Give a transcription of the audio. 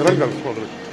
Dragan, correcto.